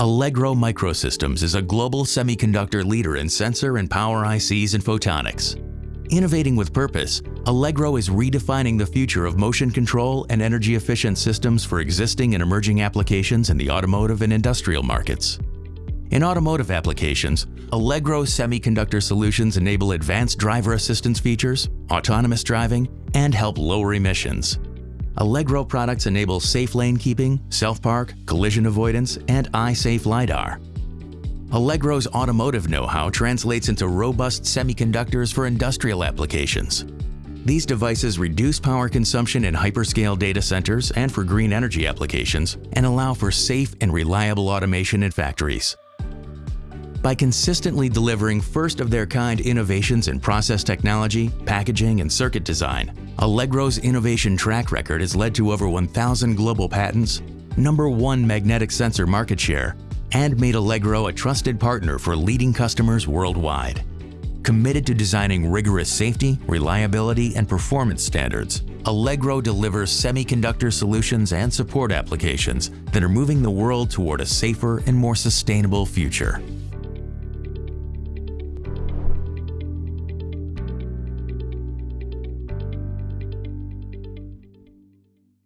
Allegro MicroSystems is a global semiconductor leader in sensor and power ICs and photonics. Innovating with purpose, Allegro is redefining the future of motion control and energy-efficient systems for existing and emerging applications in the automotive and industrial markets. In automotive applications, Allegro semiconductor solutions enable advanced driver assistance features, autonomous driving, and help lower emissions. Allegro products enable safe lane keeping, self-park, collision avoidance, and eye-safe LiDAR. Allegro's automotive know-how translates into robust semiconductors for industrial applications. These devices reduce power consumption in hyperscale data centers and for green energy applications and allow for safe and reliable automation in factories. By consistently delivering first-of-their-kind innovations in process technology, packaging, and circuit design, Allegro's innovation track record has led to over 1,000 global patents, number one magnetic sensor market share, and made Allegro a trusted partner for leading customers worldwide. Committed to designing rigorous safety, reliability, and performance standards, Allegro delivers semiconductor solutions and support applications that are moving the world toward a safer and more sustainable future.